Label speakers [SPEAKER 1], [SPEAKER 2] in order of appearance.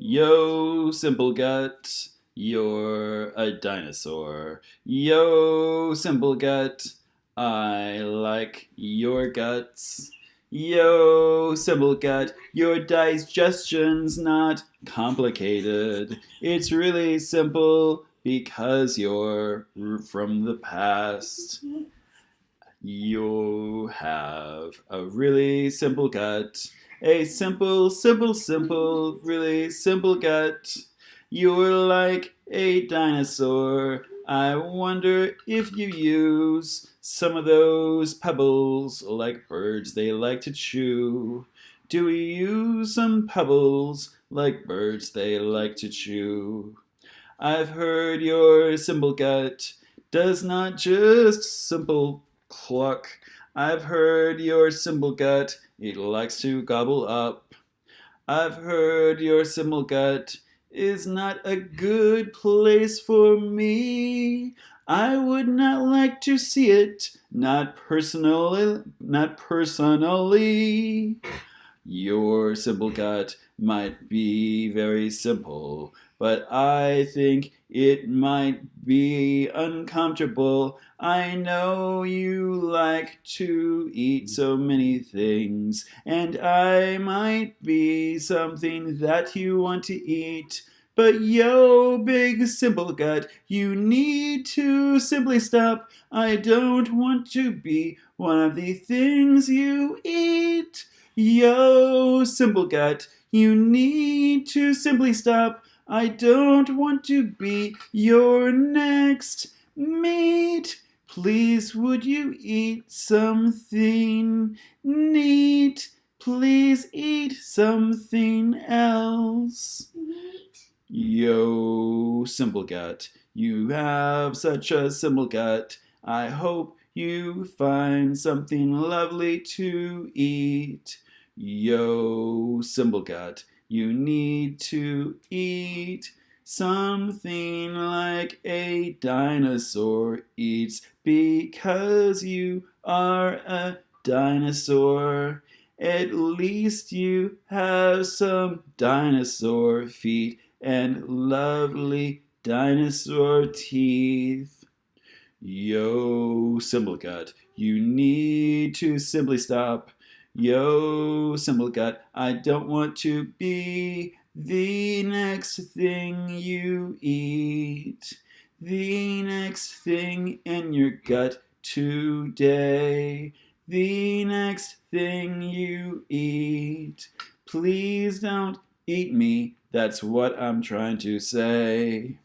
[SPEAKER 1] Yo, Simple Gut, you're a dinosaur. Yo, Simple Gut, I like your guts. Yo, Simple Gut, your digestion's not complicated. It's really simple because you're from the past. You have a really simple gut a simple, simple, simple, really simple gut. You're like a dinosaur. I wonder if you use some of those pebbles like birds they like to chew. Do we use some pebbles like birds they like to chew? I've heard your simple gut does not just simple cluck. I've heard your simple gut it likes to gobble up. I've heard your simple gut is not a good place for me. I would not like to see it, not personally, not personally. Your simple gut might be very simple, but I think it might be uncomfortable. I know you like to eat so many things, and I might be something that you want to eat. But yo, big simple gut, you need to simply stop. I don't want to be one of the things you eat. Yo, simple gut, you need to simply stop. I don't want to be your next meat. Please, would you eat something neat? Please eat something else. Yo, simple gut, you have such a simple gut. I hope you find something lovely to eat. Yo, simple gut, you need to eat something like a dinosaur eats because you are a dinosaur. At least you have some dinosaur feet and lovely dinosaur teeth. Yo, Simple Gut, you need to simply stop Yo, simple gut, I don't want to be the next thing you eat. The next thing in your gut today. The next thing you eat. Please don't eat me, that's what I'm trying to say.